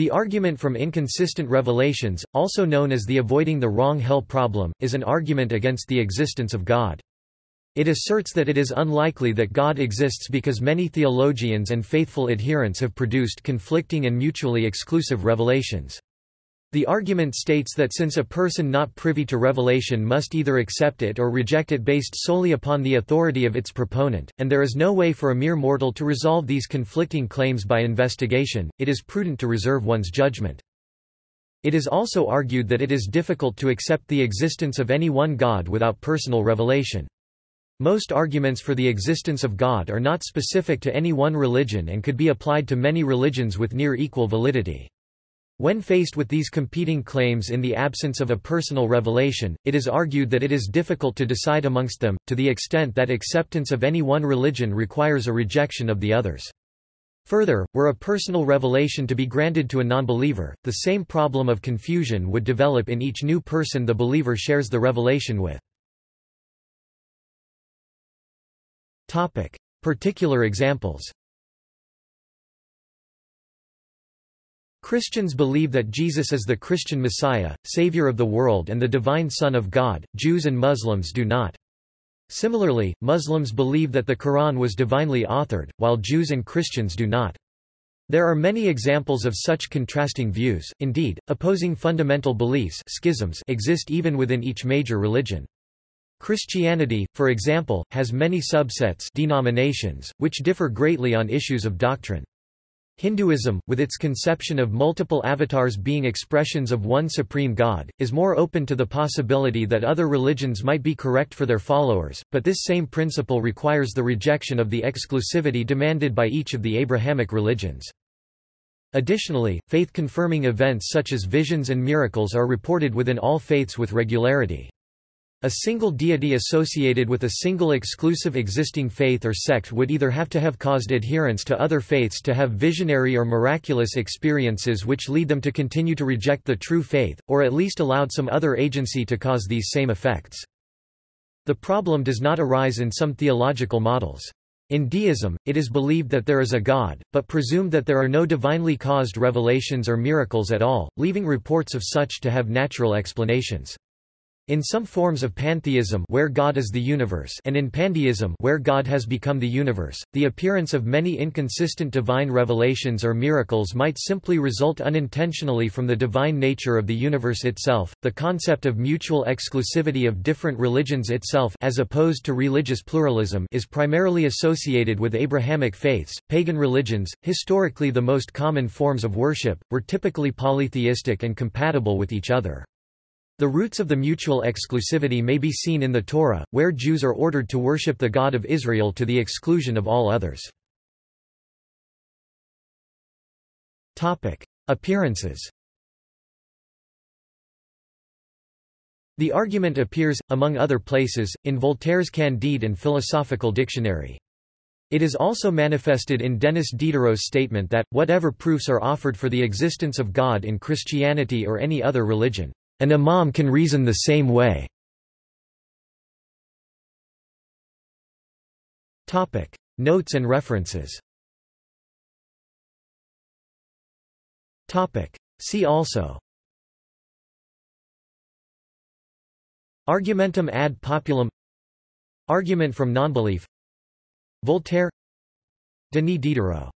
The argument from inconsistent revelations, also known as the avoiding the wrong hell problem, is an argument against the existence of God. It asserts that it is unlikely that God exists because many theologians and faithful adherents have produced conflicting and mutually exclusive revelations. The argument states that since a person not privy to revelation must either accept it or reject it based solely upon the authority of its proponent, and there is no way for a mere mortal to resolve these conflicting claims by investigation, it is prudent to reserve one's judgment. It is also argued that it is difficult to accept the existence of any one God without personal revelation. Most arguments for the existence of God are not specific to any one religion and could be applied to many religions with near equal validity. When faced with these competing claims in the absence of a personal revelation, it is argued that it is difficult to decide amongst them, to the extent that acceptance of any one religion requires a rejection of the others. Further, were a personal revelation to be granted to a nonbeliever, the same problem of confusion would develop in each new person the believer shares the revelation with. Particular examples Christians believe that Jesus is the Christian Messiah, Savior of the world and the divine Son of God, Jews and Muslims do not. Similarly, Muslims believe that the Quran was divinely authored, while Jews and Christians do not. There are many examples of such contrasting views, indeed, opposing fundamental beliefs schisms exist even within each major religion. Christianity, for example, has many subsets denominations, which differ greatly on issues of doctrine. Hinduism, with its conception of multiple avatars being expressions of one supreme god, is more open to the possibility that other religions might be correct for their followers, but this same principle requires the rejection of the exclusivity demanded by each of the Abrahamic religions. Additionally, faith-confirming events such as visions and miracles are reported within all faiths with regularity. A single deity associated with a single exclusive existing faith or sect would either have to have caused adherents to other faiths to have visionary or miraculous experiences which lead them to continue to reject the true faith, or at least allowed some other agency to cause these same effects. The problem does not arise in some theological models. In deism, it is believed that there is a God, but presumed that there are no divinely caused revelations or miracles at all, leaving reports of such to have natural explanations. In some forms of pantheism where God is the universe and in pandeism where God has become the universe, the appearance of many inconsistent divine revelations or miracles might simply result unintentionally from the divine nature of the universe itself. The concept of mutual exclusivity of different religions itself as opposed to religious pluralism is primarily associated with Abrahamic faiths. Pagan religions, historically the most common forms of worship, were typically polytheistic and compatible with each other. The roots of the mutual exclusivity may be seen in the Torah, where Jews are ordered to worship the God of Israel to the exclusion of all others. Appearances The argument appears, among other places, in Voltaire's Candide and Philosophical Dictionary. It is also manifested in Denis Diderot's statement that, whatever proofs are offered for the existence of God in Christianity or any other religion, an imam can reason the same way. Notes and references. See also. Argumentum ad populum Argument from nonbelief Voltaire Denis Diderot